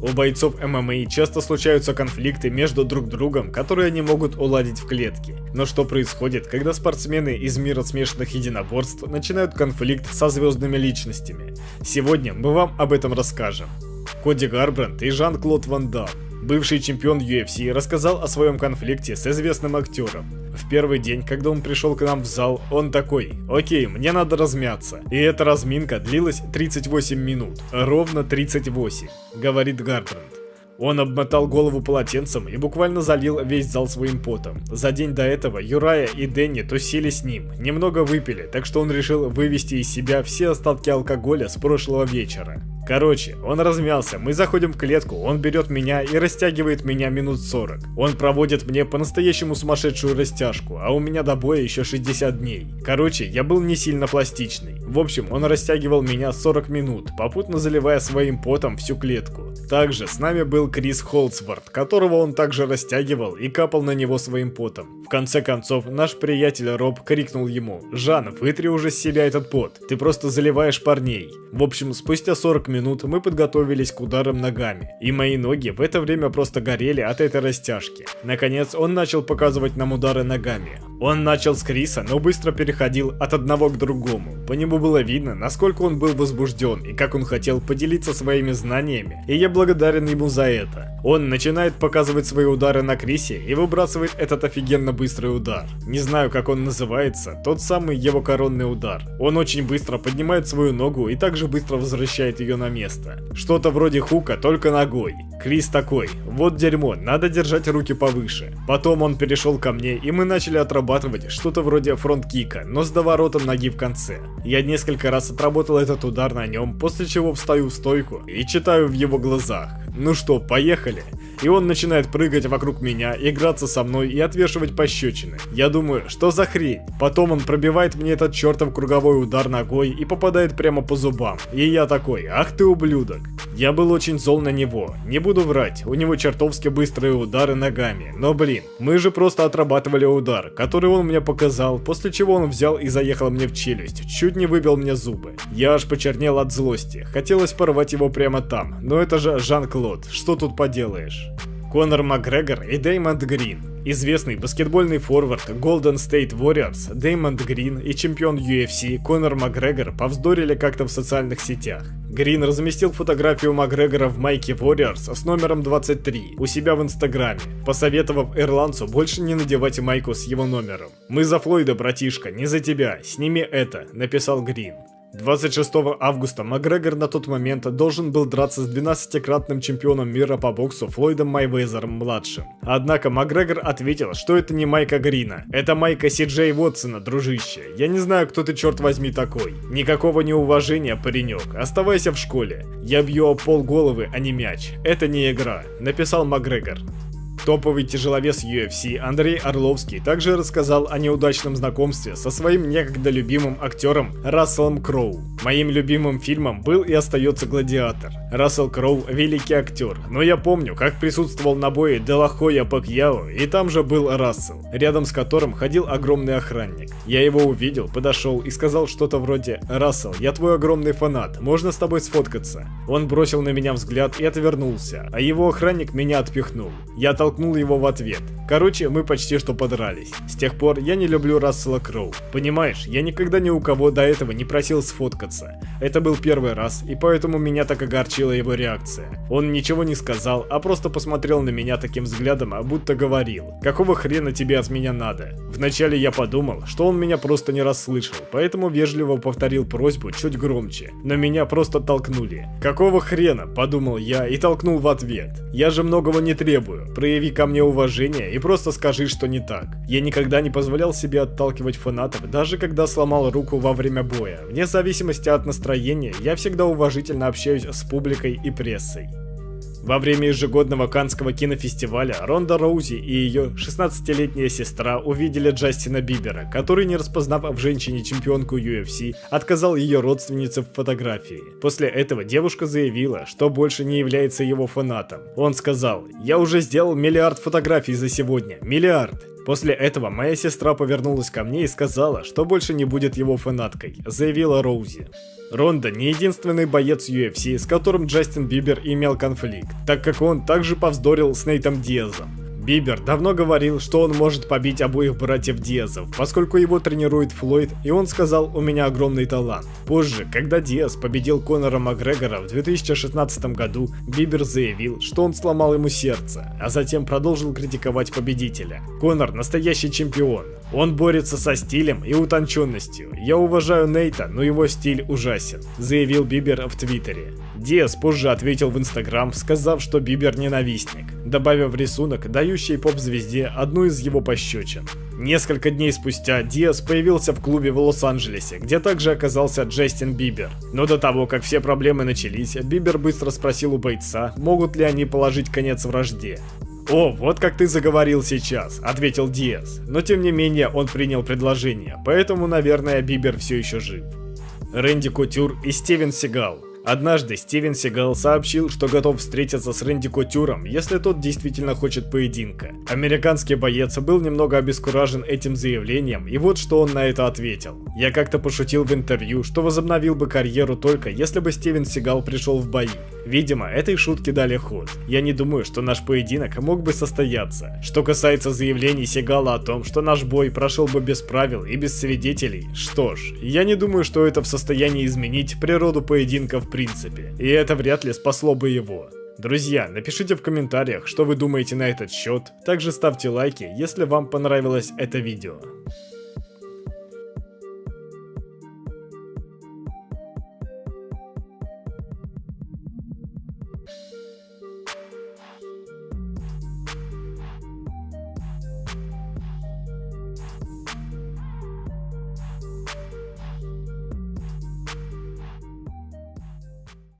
У бойцов ММА часто случаются конфликты между друг другом, которые они могут уладить в клетке. Но что происходит, когда спортсмены из мира смешанных единоборств начинают конфликт со звездными личностями? Сегодня мы вам об этом расскажем. Коди Гарбранд и Жан-Клод Ван Дам Бывший чемпион UFC рассказал о своем конфликте с известным актером. В первый день, когда он пришел к нам в зал, он такой, окей, мне надо размяться. И эта разминка длилась 38 минут, ровно 38, говорит Гарбранд. Он обмотал голову полотенцем и буквально залил весь зал своим потом. За день до этого Юрая и Дэнни тусили с ним, немного выпили, так что он решил вывести из себя все остатки алкоголя с прошлого вечера. Короче, он размялся, мы заходим в клетку, он берет меня и растягивает меня минут 40. Он проводит мне по-настоящему сумасшедшую растяжку, а у меня до боя еще 60 дней. Короче, я был не сильно пластичный. В общем, он растягивал меня 40 минут, попутно заливая своим потом всю клетку. Также с нами был Крис Холцвард, которого он также растягивал и капал на него своим потом. В конце концов, наш приятель Роб крикнул ему, «Жан, вытри уже с себя этот пот, ты просто заливаешь парней». В общем, спустя 40 минут мы подготовились к ударам ногами, и мои ноги в это время просто горели от этой растяжки. Наконец, он начал показывать нам удары ногами. Он начал с Криса, но быстро переходил от одного к другому. По нему было видно, насколько он был возбужден и как он хотел поделиться своими знаниями, и я благодарен ему за это. Он начинает показывать свои удары на Крисе и выбрасывает этот офигенно быстрый удар. Не знаю, как он называется, тот самый его коронный удар. Он очень быстро поднимает свою ногу и также быстро возвращает ее на место. Что-то вроде хука, только ногой. Крис такой, вот дерьмо, надо держать руки повыше. Потом он перешел ко мне, и мы начали отрабатывать что-то вроде фронт-кика, но с доворотом ноги в конце. Я несколько раз отработал этот удар на нем, после чего встаю в стойку и читаю в его глазах. Ну что, поехали? И он начинает прыгать вокруг меня, играться со мной и отвешивать пощечины. Я думаю, что за хрень? Потом он пробивает мне этот чертов круговой удар ногой и попадает прямо по зубам. И я такой, ах ты ублюдок. Я был очень зол на него, не буду врать, у него чертовски быстрые удары ногами. Но блин, мы же просто отрабатывали удар, который он мне показал, после чего он взял и заехал мне в челюсть, чуть не выбил мне зубы. Я аж почернел от злости, хотелось порвать его прямо там, но это же Жан-Клод, что тут поделаешь? Конор Макгрегор и Дэймонд Грин. Известный баскетбольный форвард Golden State Warriors Дэймонд Грин и чемпион UFC Конор Макгрегор повздорили как-то в социальных сетях. Грин разместил фотографию Макгрегора в майке Warriors с номером 23 у себя в инстаграме, посоветовав ирландцу больше не надевать майку с его номером. «Мы за Флойда, братишка, не за тебя, сними это», написал Грин. 26 августа Макгрегор на тот момент должен был драться с 12-кратным чемпионом мира по боксу Флойдом Майвезером-младшим. Однако Макгрегор ответил, что это не Майка Грина, это Майка Си Джей Вотсона, дружище. Я не знаю, кто ты черт возьми такой. Никакого неуважения, паренек, оставайся в школе. Я бью о пол головы, а не мяч. Это не игра, написал Макгрегор. Топовый тяжеловес UFC Андрей Орловский также рассказал о неудачном знакомстве со своим некогда любимым актером Расселом Кроу. Моим любимым фильмом был и остается «Гладиатор». Рассел Кроу – великий актер, но я помню, как присутствовал на бое Делахоя Пакьяо, и там же был Рассел, рядом с которым ходил огромный охранник. Я его увидел, подошел и сказал что-то вроде «Рассел, я твой огромный фанат, можно с тобой сфоткаться?» Он бросил на меня взгляд и отвернулся, а его охранник меня отпихнул. Я толкнул его в ответ. Короче, мы почти что подрались. С тех пор я не люблю Рассела Кроу. Понимаешь, я никогда ни у кого до этого не просил сфоткаться. Это был первый раз, и поэтому меня так огорчила его реакция. Он ничего не сказал, а просто посмотрел на меня таким взглядом, а будто говорил, какого хрена тебе от меня надо? Вначале я подумал, что он меня просто не расслышал, поэтому вежливо повторил просьбу чуть громче, но меня просто толкнули. Какого хрена, подумал я и толкнул в ответ. Я же многого не требую, прояви ко мне уважение и просто скажи, что не так. Я никогда не позволял себе отталкивать фанатов, даже когда сломал руку во время боя. Вне зависимости от настроения, я всегда уважительно общаюсь с публикой и прессой. Во время ежегодного Канского кинофестиваля Ронда Роузи и ее 16-летняя сестра увидели Джастина Бибера, который, не распознав в женщине чемпионку UFC, отказал ее родственнице в фотографии. После этого девушка заявила, что больше не является его фанатом. Он сказал, «Я уже сделал миллиард фотографий за сегодня, миллиард. После этого моя сестра повернулась ко мне и сказала, что больше не будет его фанаткой, заявила Роузи. Ронда не единственный боец UFC, с которым Джастин Бибер имел конфликт, так как он также повздорил с Нейтом Диазом. Бибер давно говорил, что он может побить обоих братьев Диазов, поскольку его тренирует Флойд, и он сказал «у меня огромный талант». Позже, когда Диаз победил Конора Макгрегора в 2016 году, Бибер заявил, что он сломал ему сердце, а затем продолжил критиковать победителя. Конор настоящий чемпион. Он борется со стилем и утонченностью. Я уважаю Нейта, но его стиль ужасен, заявил Бибер в Твиттере. Диас позже ответил в Инстаграм, сказав, что Бибер ненавистник, добавив рисунок, дающий поп-звезде одну из его пощечин. Несколько дней спустя Диас появился в клубе в Лос-Анджелесе, где также оказался Джастин Бибер. Но до того, как все проблемы начались, Бибер быстро спросил у бойца, могут ли они положить конец вражде. «О, вот как ты заговорил сейчас», — ответил Диас. Но тем не менее он принял предложение, поэтому, наверное, Бибер все еще жив. Рэнди Кутюр и Стивен Сигал Однажды Стивен Сигал сообщил, что готов встретиться с Рэнди Котюром, если тот действительно хочет поединка. Американский боец был немного обескуражен этим заявлением, и вот что он на это ответил. Я как-то пошутил в интервью, что возобновил бы карьеру только если бы Стивен Сигал пришел в бои. Видимо, этой шутке дали ход. Я не думаю, что наш поединок мог бы состояться. Что касается заявлений Сигала о том, что наш бой прошел бы без правил и без свидетелей, что ж, я не думаю, что это в состоянии изменить природу поединка в принципе, и это вряд ли спасло бы его. Друзья, напишите в комментариях, что вы думаете на этот счет, также ставьте лайки, если вам понравилось это видео.